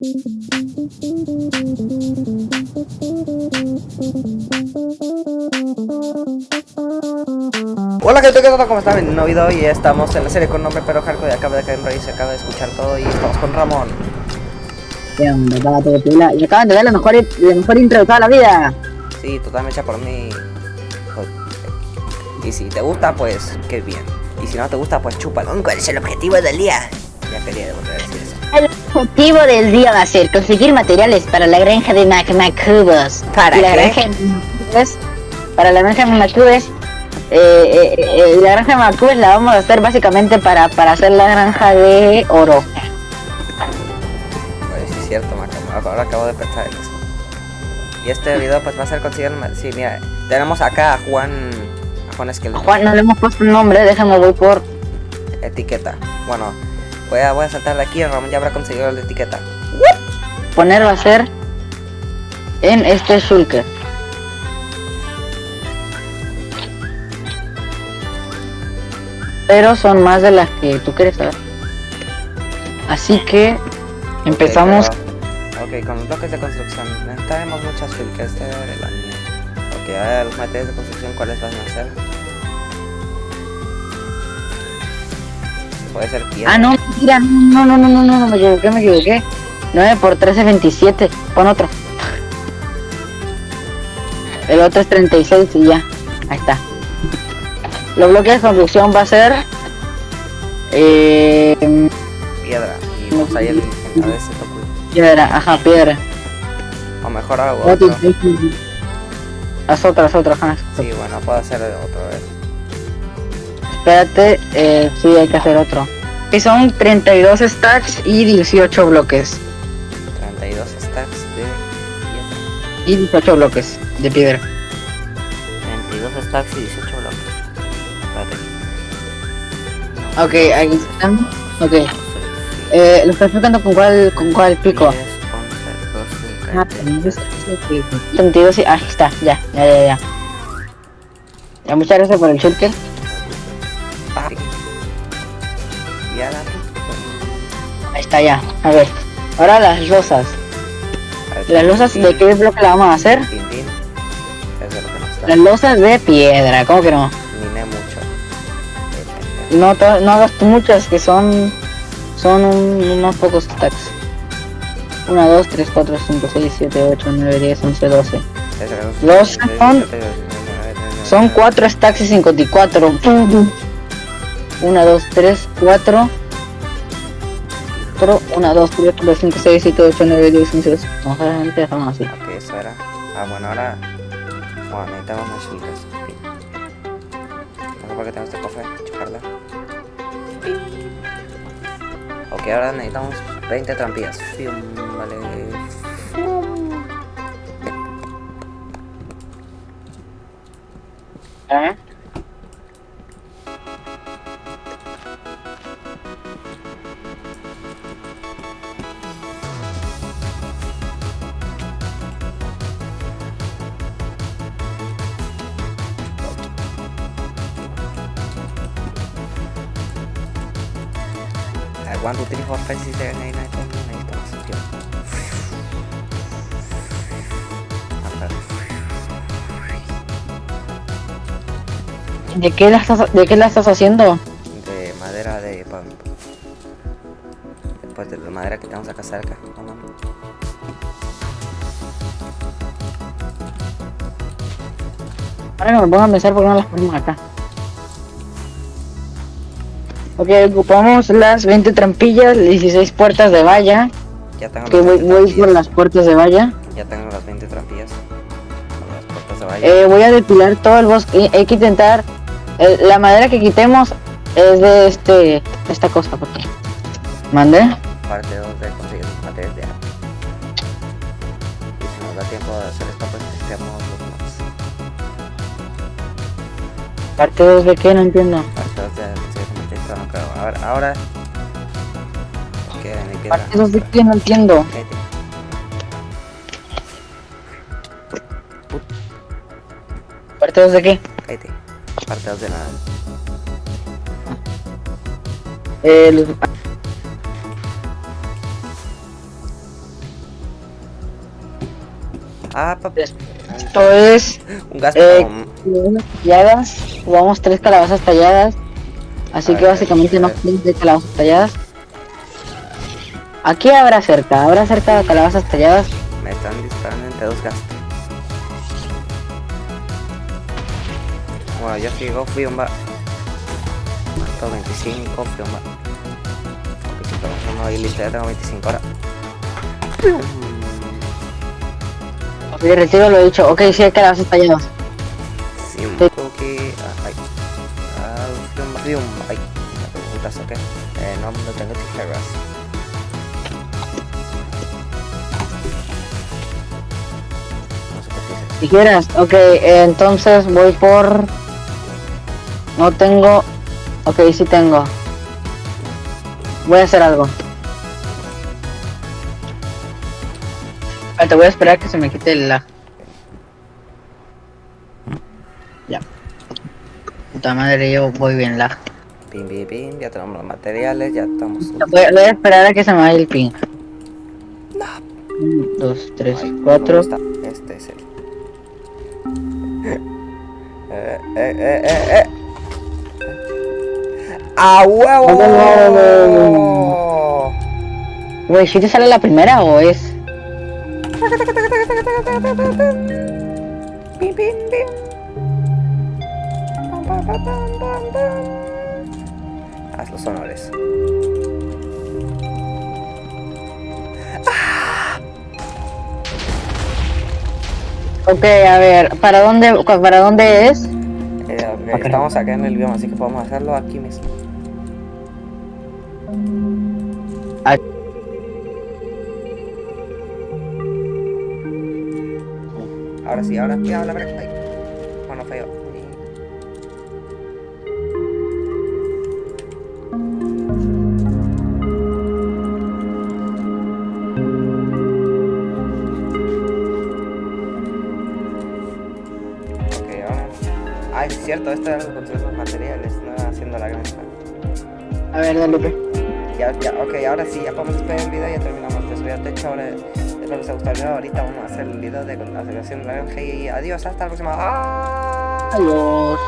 Hola gente, ¿qué tal? ¿Cómo están? En un nuevo video y estamos en la serie con nombre pero Hardcore acaba de caer en raíz, acaba de escuchar todo y estamos con Ramón. ¿Qué onda, pato de pila? Y acaban de dar la mejor, la mejor intro de toda la vida. Sí, totalmente hecha por mí. Y si te gusta, pues qué bien. Y si no te gusta, pues chúpalo. ¿Cuál es el objetivo del día? Ya quería volver a decir objetivo del día va a ser conseguir materiales para la granja de Macmacubos. ¿Para la qué? granja de para la granja de Macmacubos, eh, eh, eh, la granja de Macmacubos la vamos a hacer básicamente para, para hacer la granja de oro. Pues sí, es cierto, ahora acabo de pensar en eso. Y este video pues va a ser conseguir... Sí, mira, tenemos acá a Juan... A Juan Esqueleto. Juan, no le hemos puesto un nombre, déjame voy por... Etiqueta. Bueno, voy a, voy a saltar de aquí, Ramón ya habrá conseguido la etiqueta. Poner va a ser en este shulker. Pero son más de las que tú quieres saber. Así que empezamos. Ok, pero- ok, con los bloques de construcción necesitaremos muchas este de la mía. Ok, a ver, los materiales de construcción, ¿cuáles van a ser? Puede ser piedra. Ah, no, mentira, no, no, no, no, no, no, me equivoqué, me equivoqué. 9 por 13 es 27. Pon otro. El otro es 36 y ya. Ahí está. Los bloques de construcción va a ser. Eh, Piedra. Y vamos ahí el a ver piedra, ajá, piedra. O mejor hago Otro. Haz otra, haz otra, ajá. Sí, bueno, puedo hacer otro vez. Espérate, eh, sí, hay que hacer otro. Que son 32 stacks y 18 bloques. 32 stacks de piedra. Y 18 bloques de piedra. 32 stacks y 18 bloques. Espérate. Ok, ahí están. Ok. Eh, ¿Lo estás buscando con cuál, con cuál pico? 10, 11, 12, Ah, 13. 32 y... Ahí está, ya, ya, ya, ya. Ya, muchas gracias por el shulker. Está, ya. A ver. Ahora las losas. ¿Las losas de qué bloque la vamos a hacer? Tin, tin. Eso es lo que nos está. Las losas de piedra, ¿cómo que no? Miné mucho. No, no hagas muchas, que son son un- unos pocos stacks. 1, 2, 3, 4, 5, 6, 7, 8, 9, 10, 11, 12. Los son- Son 4 stacks y 54. 1, 2, 3, 4. 1, 2, 3, 4, 5, 6, 7, 8, 9, 10, 11, 12. Vamos a ver, dejamos así. Ok, eso era. Ah, bueno, ahora. Bueno, necesitamos más chicas. No sé por qué tengo este cofre. Chuparla. Ok, ahora necesitamos 20 trampillas. Fium, vale. ¿Eh? ¿De qué la estás, de qué la estás haciendo? De madera de pan. Después de la madera que tenemos acá cerca. No, no, no. Ahora que me pongo a pensar por qué no las ponemos acá. Ok, ocupamos las 20 trampillas, 16 puertas de valla. Ya tengo Que voy, 20 voy por las puertas de valla. Ya tengo las 20 trampillas. Las puertas de valla. Eh, voy a depilar todo el bosque. Hay que intentar. eh, la madera que quitemos es de este. esta cosa, porque. Mande. Parte 2 de conseguir materiales de arma. Y si nos da tiempo de hacer esto, pues necesitamos los mods. Parte 2 de qué, no entiendo. Ahora. ahora que me queda. 2 de qué, no entiendo. Cállate. 2 de qué. Cállate. Parte 2 de nada. Eh, los- Ah, papi. Esto es Un gasto. Eh, talladas, jugamos tres calabazas talladas. Así que básicamente no tres calabazas talladas. Aquí habrá cerca, habrá cerca de calabazas talladas. Me están disparando entre dos gastos. Bueno, yo sigo Fiumba. Mato 25 Fiumba. Ok, chicos, no y listo, ya tengo 25 ahora. Ok, retiro lo dicho. Ok, sí hay calabazas talladas. Fiumba, Fiumba. Ay, me preguntas, ok. Eh, no, no tengo tijeras. No sé qué quieres, ok, eh, entonces voy por... No tengo... Ok, sí tengo. Voy a hacer algo. Te voy a esperar que se me quite el lag. Ya. Puta madre, yo voy bien lag. Pim, pim, pim, ya tenemos los materiales, ya estamos. Voy, voy a esperar a que se me vaya el ping. Tres, Ay, cuatro. ¿dónde está? Este es el. eh, eh, eh, eh, eh. ¡A huevo! Güey, ¿si te sale la primera o es...? Pim, pim, pim. Haz los honores. Ok, a ver, ¿para dónde, para dónde es? Eh. Estamos acá en el bioma, así que podemos hacerlo aquí mismo. Ah. Ahora sí, ahora sí, ahora. Ay. Bueno, feo. Ah, es cierto, esto era construir los materiales, no haciendo la granja. A ver, dale, pe. Ya, ya, ok, ahora sí, ya podemos despedir el video y ya terminamos de subir el techo. Ahora, espero que les haya gustado el video. Ahorita vamos a hacer el video de la celebración de la granja y adiós, hasta la próxima. ¡Ah! Adiós.